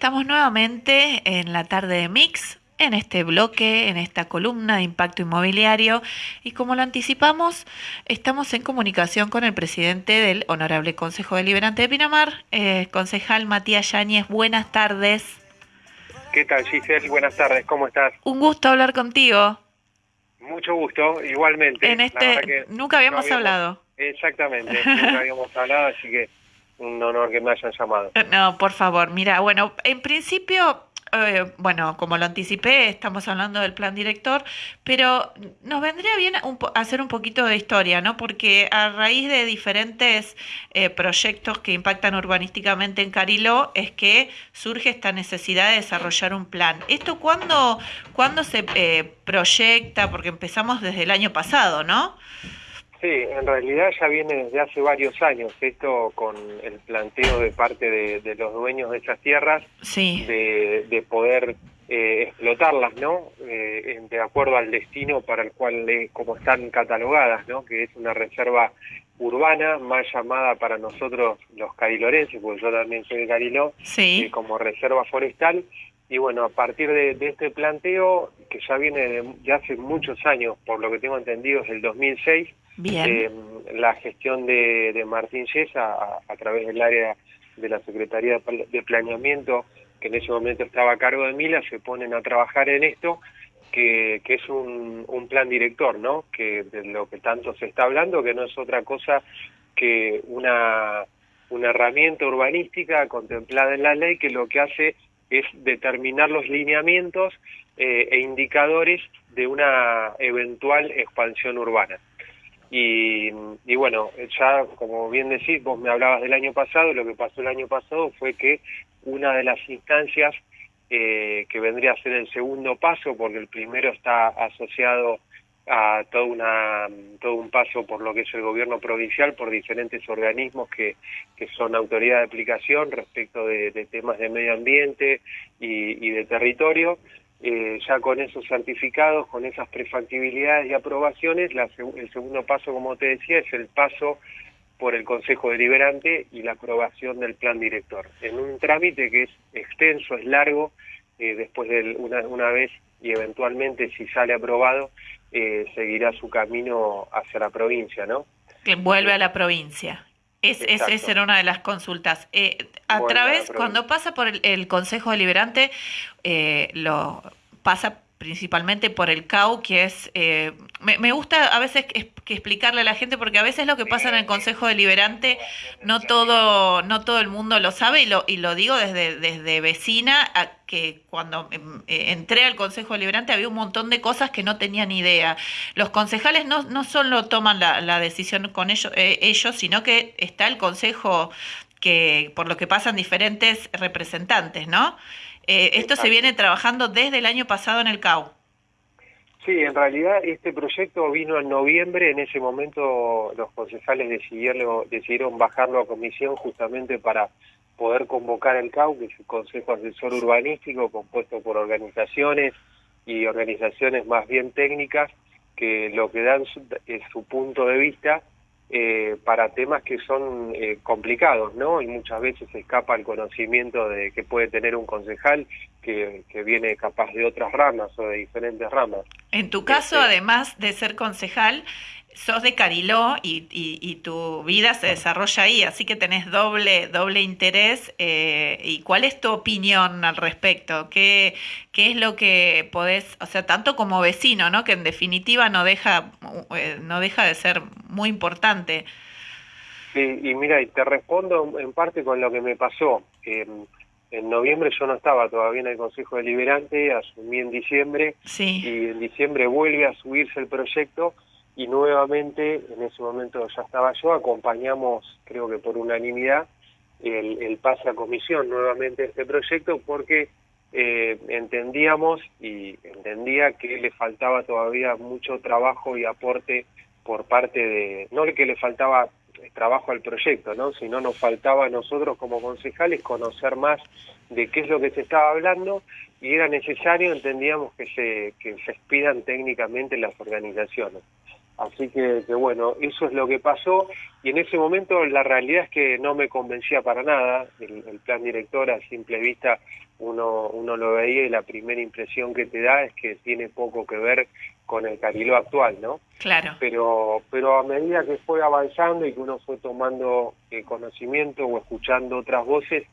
Estamos nuevamente en la tarde de Mix, en este bloque, en esta columna de impacto inmobiliario y como lo anticipamos, estamos en comunicación con el presidente del Honorable Consejo Deliberante de Pinamar, eh, concejal Matías Yáñez. Buenas tardes. ¿Qué tal, Giselle? Buenas tardes, ¿cómo estás? Un gusto hablar contigo. Mucho gusto, igualmente. En este, nunca habíamos, hablado. Exactamente, nunca habíamos hablado, así que un honor que me hayan llamado. No, por favor, mira, bueno, en principio eh, bueno, como lo anticipé, estamos hablando del plan director, pero nos vendría bien hacer un poquito de historia, ¿no? Porque a raíz de diferentes eh, proyectos que impactan urbanísticamente en Cariló, es que surge esta necesidad de desarrollar un plan. ¿Esto cuándo, cuándo se eh, proyecta? Porque empezamos desde el año pasado, ¿no? Sí, en realidad ya viene desde hace varios años esto con el planteo de parte de, los dueños de esas tierras de, poder eh, explotarlas, ¿no? Eh, de acuerdo al destino para el cual, como están catalogadas, ¿no? Que es una reserva urbana, más llamada para nosotros los carilorenses, porque yo también soy de Cariló, sí. Eh, como reserva forestal. Y bueno, a partir de, este planteo, que ya viene de, hace muchos años, por lo que tengo entendido, es el 2006, eh, la gestión de, Martín Yesa a, través del área de la Secretaría de Planeamiento, que en ese momento estaba a cargo de Mila, se ponen a trabajar en esto, que, es un, plan director, ¿no? Que de lo que tanto se está hablando, que no es otra cosa que una, una herramienta urbanística contemplada en la ley que lo que hace es determinar los lineamientos eh, e indicadores de una eventual expansión urbana. Y, bueno, ya como bien decís, vos me hablabas del año pasado, lo que pasó el año pasado fue que una de las instancias eh, que vendría a ser el segundo paso, porque el primero está asociado a todo, una, todo un paso por lo que es el gobierno provincial, por diferentes organismos que, que son autoridad de aplicación respecto de, temas de medio ambiente y, y de territorio. Eh, ya con esos certificados, con esas prefactibilidades y aprobaciones, el segundo paso, como te decía, es el paso por el Consejo Deliberante y la aprobación del plan director. En un trámite que es extenso, es largo, eh, después de una, una, vez y eventualmente si sale aprobado, eh, seguirá su camino hacia la provincia, ¿no? Que vuelve a la provincia. Es, es, esa era una de las consultas. Eh, a través, cuando pasa por el, Consejo Deliberante, eh, lo pasa principalmente por el CAU, que es, eh, me, gusta a veces que, explicarle a la gente, porque a veces lo que pasa en el Consejo Deliberante, no todo, no todo el mundo lo sabe, y lo, y lo digo desde, desde vecina, a que cuando em, eh, entré al Consejo Deliberante había un montón de cosas que no tenía ni idea. Los concejales no, no solo toman la, decisión con ellos, eh, ellos, sino que está el Consejo que por lo que pasan diferentes representantes, ¿no? Eh, esto se viene trabajando desde el año pasado en el CAU. Sí, en realidad este proyecto vino en noviembre, en ese momento los concejales decidieron, decidieron bajarlo a comisión justamente para poder convocar el CAU, que es el Consejo Asesor Urbanístico, compuesto por organizaciones y organizaciones más bien técnicas, que lo que dan es su punto de vista eh, para temas que son eh, complicados, ¿no? Y muchas veces escapa el conocimiento de que puede tener un concejal que, que viene capaz de otras ramas o de diferentes ramas. En tu caso, este, además de ser concejal, sos de Cariló y, y, tu vida se desarrolla ahí, así que tenés doble, doble interés. Eh, ¿Y cuál es tu opinión al respecto? ¿Qué, ¿Qué es lo que podés, o sea, tanto como vecino, ¿no? que en definitiva no deja, eh, no deja de ser muy importante? Sí, y mira, y te respondo en parte con lo que me pasó. en noviembre yo no estaba todavía en el Consejo Deliberante, asumí en diciembre, sí. y en diciembre vuelve a subirse el proyecto y nuevamente, en ese momento ya estaba yo, acompañamos, creo que por unanimidad, el, el pase a comisión nuevamente este proyecto porque eh, entendíamos y entendía que le faltaba todavía mucho trabajo y aporte por parte de, no que le faltaba trabajo al proyecto, ¿no? sino nos faltaba a nosotros como concejales conocer más de qué es lo que se estaba hablando y era necesario, entendíamos, que se, que se expidan técnicamente las organizaciones. Así que, bueno, eso es lo que pasó y en ese momento la realidad es que no me convencía para nada, el, plan director a simple vista uno, uno lo veía y la primera impresión que te da es que tiene poco que ver con el Cariló actual, ¿no? Claro. Pero, pero a medida que fue avanzando y que uno fue tomando eh, conocimiento o escuchando otras voces,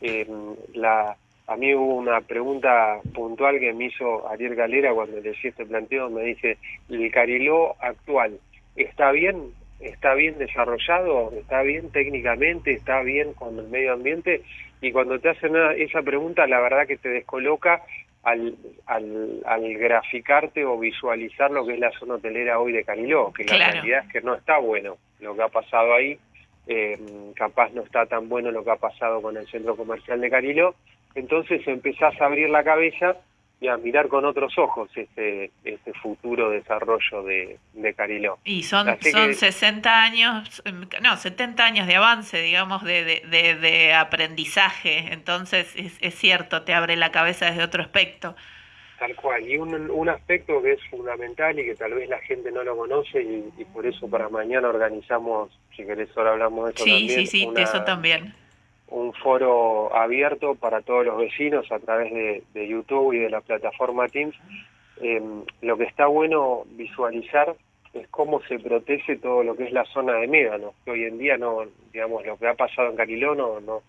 eh, la, a mí hubo una pregunta puntual que me hizo Ariel Galera cuando le hice este planteo, me dice, ¿el Cariló actual está bien? ¿Está bien desarrollado? ¿Está bien técnicamente? ¿Está bien con el medio ambiente? y cuando te hacen esa pregunta, la verdad que te descoloca al, al, al, graficarte o visualizar lo que es la zona hotelera hoy de Caniló, que la realidad es que no está bueno lo que ha pasado ahí, eh, capaz no está tan bueno lo que ha pasado con el centro comercial de Caniló, entonces empezás a abrir la cabeza y a mirar con otros ojos este, este futuro desarrollo de, de Cariló. Y son, son 60 años, no, 70 años de avance, digamos, de, de, de, aprendizaje, entonces es, es, cierto, te abre la cabeza desde otro aspecto. Tal cual, y un, un aspecto que es fundamental y que tal vez la gente no lo conoce y, por eso para mañana organizamos, si querés ahora hablamos de eso sí, también. Sí, sí, eso también un foro abierto para todos los vecinos a través de, YouTube y de la plataforma Teams. Eh, lo que está bueno visualizar es cómo se protege todo lo que es la zona de médanos, que hoy en día no, digamos, lo que ha pasado en Cariló no, no,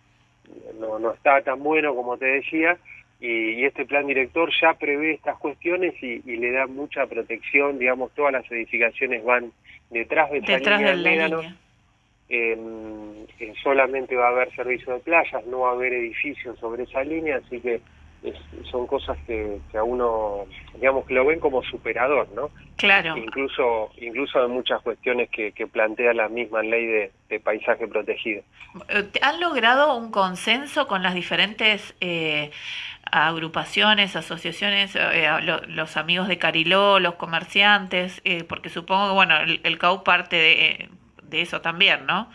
no, está tan bueno como te decía, y, este plan director ya prevé estas cuestiones y, le da mucha protección, digamos, todas las edificaciones van detrás de esa línea de médanos. Eh, solamente va a haber servicio de playas, no va a haber edificios sobre esa línea, así que son cosas que, a uno, digamos, que lo ven como superador, ¿no? Claro. Incluso, incluso hay muchas cuestiones que, plantea la misma ley de, paisaje protegido. Eh, ¿Han logrado un consenso con las diferentes eh, agrupaciones, asociaciones, eh, los amigos de Cariló, los comerciantes? porque supongo que, bueno, el, el CAU parte de de eso también, ¿no?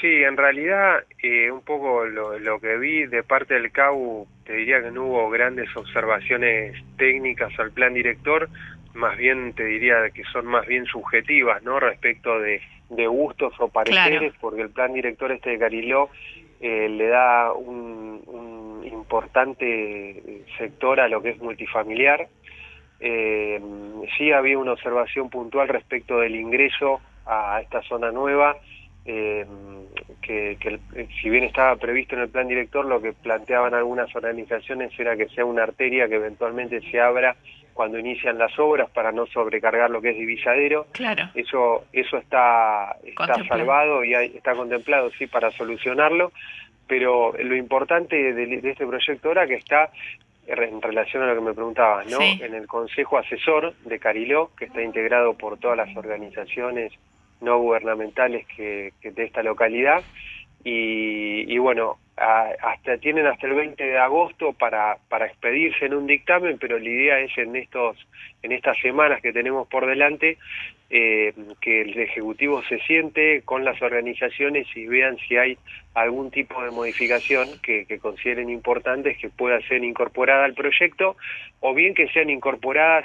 Sí, en realidad eh, un poco lo, lo, que vi de parte del CAU, te diría que no hubo grandes observaciones técnicas al plan director, más bien te diría que son más bien subjetivas, ¿no? Respecto de, de gustos o pareceres, porque el plan director este de Cariló eh, le da un, un, importante sector a lo que es multifamiliar. Eh, sí había una observación puntual respecto del ingreso a esta zona nueva, eh, que, si bien estaba previsto en el plan director, lo que planteaban algunas organizaciones era que sea una arteria que eventualmente se abra cuando inician las obras para no sobrecargar lo que es divisadero. Claro. Eso, eso está, está salvado y está contemplado, sí, para solucionarlo. Pero lo importante de, este proyecto ahora que está en relación a lo que me preguntabas, ¿no? En el Consejo Asesor de Cariló, que está integrado por todas las organizaciones no gubernamentales que, de esta localidad. Y, bueno, hasta tienen hasta el 20 de agosto para, para expedirse en un dictamen, pero la idea es en estos en estas semanas que tenemos por delante eh, que el Ejecutivo se siente con las organizaciones y vean si hay algún tipo de modificación que, que consideren importantes que pueda ser incorporada al proyecto o bien que sean incorporadas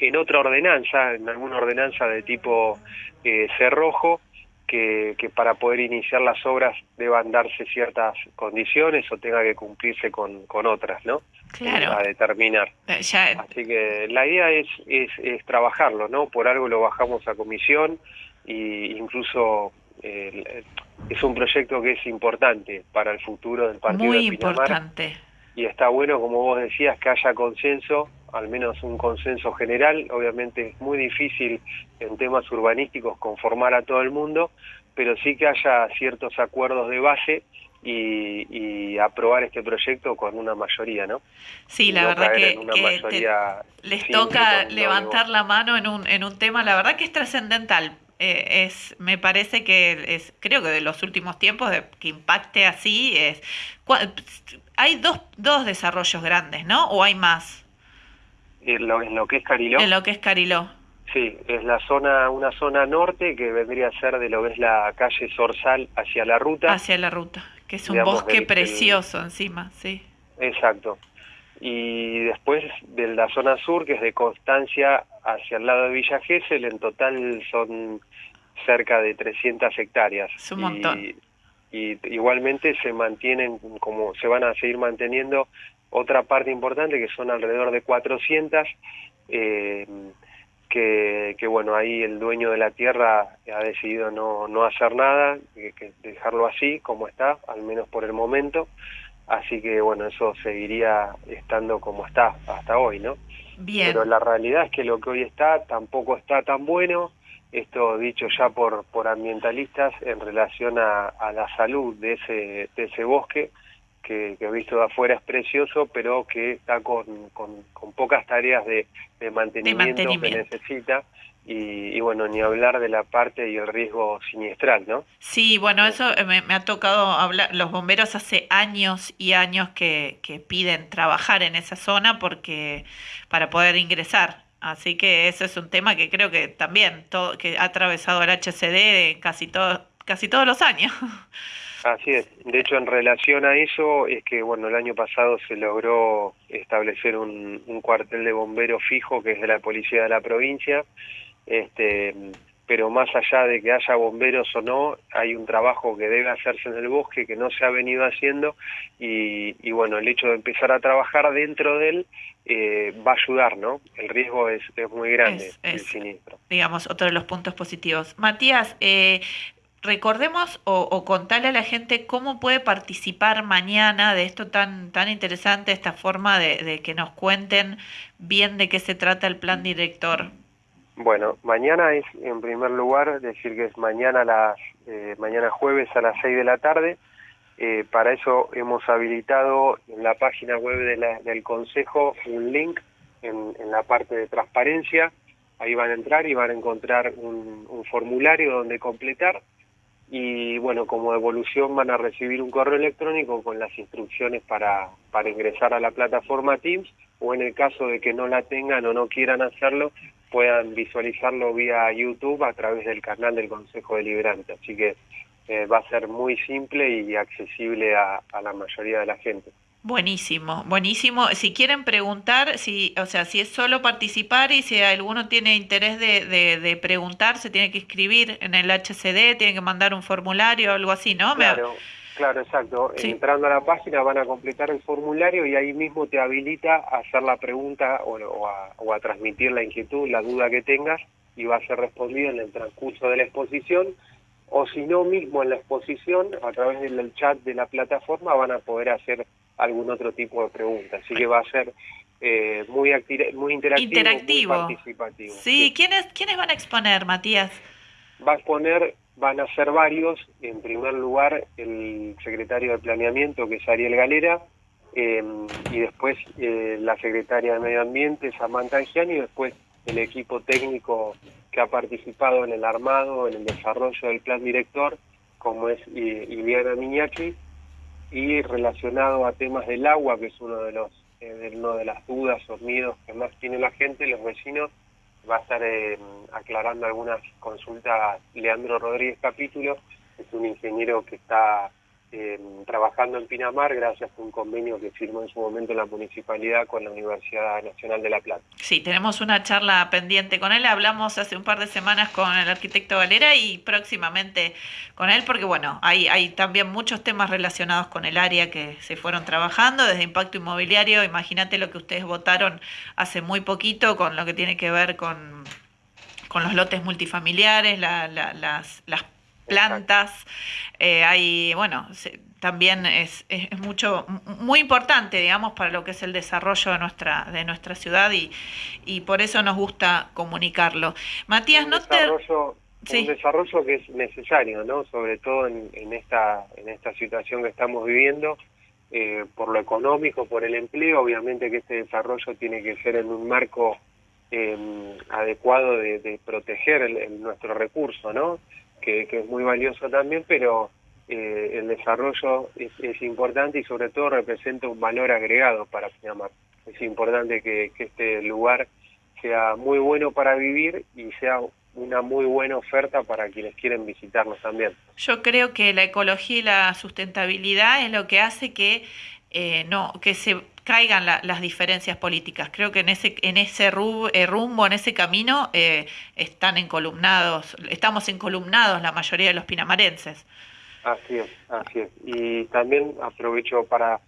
en otra ordenanza, en alguna ordenanza de tipo eh, cerrojo, que, que, para poder iniciar las obras deban darse ciertas condiciones o tenga que cumplirse con, con otras, ¿no? Claro. A determinar. Eh, Así que la idea es, es, es, trabajarlo, ¿no? Por algo lo bajamos a comisión y incluso eh, es un proyecto que es importante para el futuro del partido Muy importante. Y está bueno, como vos decías, que haya consenso al menos un consenso general. Obviamente es muy difícil en temas urbanísticos conformar a todo el mundo, pero sí que haya ciertos acuerdos de base y, aprobar este proyecto con una mayoría, ¿no? Sí, la verdad que, les toca levantar la mano en un, en un tema, la verdad que es trascendental. Eh, es, me parece que es, creo que de los últimos tiempos que impacte así es, hay dos, dos desarrollos grandes, ¿no? ¿O hay más? en lo, que es Cariló. En lo que es Cariló. Sí, es la zona, una zona norte que vendría a ser de lo que es la calle Sorsal hacia la ruta. Hacia la ruta, que es un bosque precioso encima, sí. Exacto. Y después de la zona sur, que es de Constancia hacia el lado de Villa Gesell, en total son cerca de 300 hectáreas. Es un montón. y igualmente se mantienen como se van a seguir manteniendo otra parte importante que son alrededor de 400 eh, que, que, bueno ahí el dueño de la tierra ha decidido no, no hacer nada que, dejarlo así como está al menos por el momento así que bueno eso seguiría estando como está hasta hoy no Bien. pero la realidad es que lo que hoy está tampoco está tan bueno esto dicho ya por, por ambientalistas en relación a, la salud de ese, de ese bosque, que, que, visto de afuera es precioso, pero que está con, con, pocas tareas de, mantenimiento, que necesita. Y, bueno, ni hablar de la parte y el riesgo siniestral, ¿no? Sí, bueno, eso me, me, ha tocado hablar. Los bomberos hace años y años que, que piden trabajar en esa zona porque para poder ingresar Así que ese es un tema que creo que también todo, que ha atravesado el HCD casi, todo, casi todos los años. Así es. De hecho, en relación a eso, es que bueno, el año pasado se logró establecer un, un cuartel de bomberos fijo que es de la policía de la provincia. Este, pero más allá de que haya bomberos o no, hay un trabajo que debe hacerse en el bosque que no se ha venido haciendo y, y bueno, el hecho de empezar a trabajar dentro de él eh, va a ayudar, ¿no? El riesgo es, es muy grande, el siniestro. Digamos, otro de los puntos positivos. Matías, eh, recordemos o, o contarle a la gente cómo puede participar mañana de esto tan, tan interesante, esta forma de, de que nos cuenten bien de qué se trata el plan director. Bueno, mañana es, en primer lugar, decir que es mañana las eh, mañana jueves a las 6 de la tarde. Eh, para eso hemos habilitado en la página web del Consejo un link en, la parte de transparencia. Ahí van a entrar y van a encontrar un, formulario donde completar. Y bueno, como devolución van a recibir un correo electrónico con las instrucciones para, para ingresar a la plataforma Teams o en el caso de que no la tengan o no quieran hacerlo, puedan visualizarlo vía YouTube a través del canal del Consejo Deliberante. Así que eh, va a ser muy simple y accesible a, la mayoría de la gente. Buenísimo, buenísimo. Si quieren preguntar, si, o sea, si es solo participar y si alguno tiene interés de, de, preguntar, se tiene que inscribir en el HCD, tiene que mandar un formulario o algo así, ¿no? Claro. Claro, exacto. Entrando a la página van a completar el formulario y ahí mismo te habilita a hacer la pregunta o, a, transmitir la inquietud, la duda que tengas y va a ser respondida en el transcurso de la exposición o si no mismo en la exposición a través del chat de la plataforma van a poder hacer algún otro tipo de pregunta. Así que va a ser eh, muy, muy interactivo, muy participativo. Sí, ¿Quiénes, ¿quiénes van a exponer, Matías? Va a exponer van a ser varios. En primer lugar, el secretario de Planeamiento, que es Ariel Galera, em, y después eh, la secretaria de Medio Ambiente, Samantha Angiani, y después el equipo técnico que ha participado en el armado, en el desarrollo del plan director, como es Iliana Miñaki, y relacionado a temas del agua, que es uno de los eh, uno de las dudas o miedos que más tiene la gente, los vecinos, va a estar eh, aclarando algunas consultas Leandro Rodríguez Capítulo, es un ingeniero que está eh, trabajando en Pinamar gracias a un convenio que firmó en su momento la municipalidad con la Universidad Nacional de La Plata. Sí, tenemos una charla pendiente con él, hablamos hace un par de semanas con el arquitecto Valera y próximamente con él, porque bueno, hay, también muchos temas relacionados con el área que se fueron trabajando, desde impacto inmobiliario, imagínate lo que ustedes votaron hace muy poquito con lo que tiene que ver con con los lotes multifamiliares, la, las, las plantas, eh, hay, bueno, también es, es, mucho, muy importante, digamos, para lo que es el desarrollo de nuestra, de nuestra ciudad y, y por eso nos gusta comunicarlo. Matías, no te... Un desarrollo que es necesario, ¿no? Sobre todo en, en, esta, en esta situación que estamos viviendo, eh, por lo económico, por el empleo, obviamente que este desarrollo tiene que ser en un marco eh, adecuado de, de proteger el, nuestro recurso, ¿no? Que, es muy valioso también, pero eh, el desarrollo es, importante y sobre todo representa un valor agregado para Pinamar. Es importante que, este lugar sea muy bueno para vivir y sea una muy buena oferta para quienes quieren visitarnos también. Yo creo que la ecología y la sustentabilidad es lo que hace que eh, no que se caigan las diferencias políticas. Creo que en ese, en ese eh, rumbo, en ese camino, eh, están encolumnados, estamos encolumnados la mayoría de los pinamarenses. Así es, así es. Y también aprovecho para,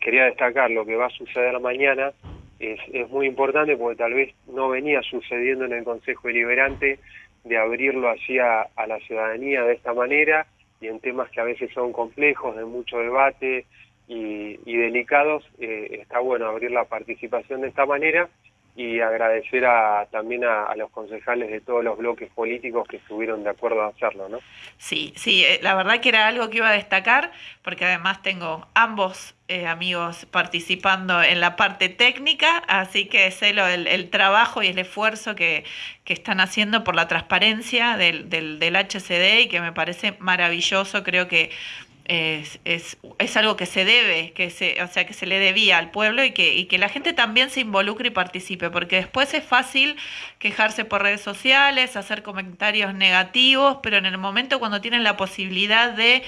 quería destacar lo que va a suceder mañana, es, es muy importante porque tal vez no venía sucediendo en el Consejo Deliberante de abrirlo así a, la ciudadanía de esta manera y en temas que a veces son complejos, de mucho debate y, delicados, eh, está bueno abrir la participación de esta manera y agradecer a, también a, los concejales de todos los bloques políticos que estuvieron de acuerdo a hacerlo, ¿no? Sí, sí, eh, la verdad que era algo que iba a destacar, porque además tengo ambos eh, amigos participando en la parte técnica, así que sé lo, el, trabajo y el esfuerzo que, que, están haciendo por la transparencia del, del, del HCD y que me parece maravilloso, creo que es, es, es, algo que se debe, que se, o sea, que se le debía al pueblo y que, y que la gente también se involucre y participe, porque después es fácil quejarse por redes sociales, hacer comentarios negativos, pero en el momento cuando tienen la posibilidad de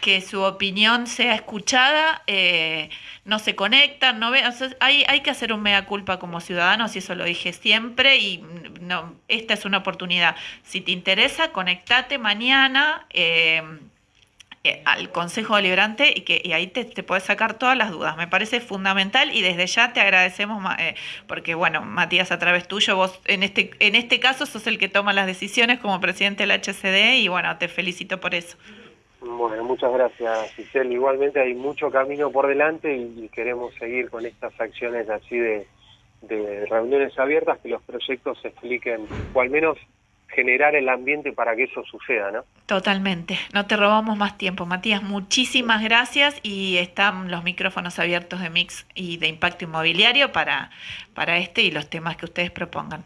que su opinión sea escuchada, eh, no se conectan, no ven, hay, hay que hacer un mea culpa como ciudadanos y eso lo dije siempre y no, esta es una oportunidad. Si te interesa, conectate mañana. Eh, al Consejo Deliberante y que y ahí te, te puedes sacar todas las dudas. Me parece fundamental y desde ya te agradecemos eh, porque, bueno, Matías, a través tuyo, vos en este, en este caso sos el que toma las decisiones como presidente del HCD y, bueno, te felicito por eso. Bueno, muchas gracias, Giselle. Igualmente hay mucho camino por delante y, queremos seguir con estas acciones así de, de reuniones abiertas, que los proyectos se expliquen, o al menos generar el ambiente para que eso suceda, ¿no? Totalmente. No te robamos más tiempo, Matías. Muchísimas gracias y están los micrófonos abiertos de Mix y de Impacto Inmobiliario para, para este y los temas que ustedes propongan.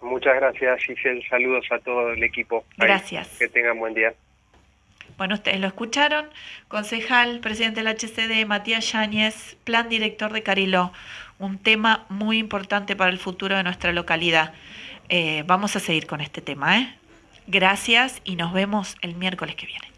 Muchas gracias, Giselle. Saludos a todo el equipo. Gracias. que tengan buen día. Bueno, ustedes lo escucharon. Concejal, presidente del HCD, Matías Yáñez, plan director de Cariló. Un tema muy importante para el futuro de nuestra localidad. Eh, vamos a seguir con este tema. ¿eh? Gracias y nos vemos el miércoles que viene.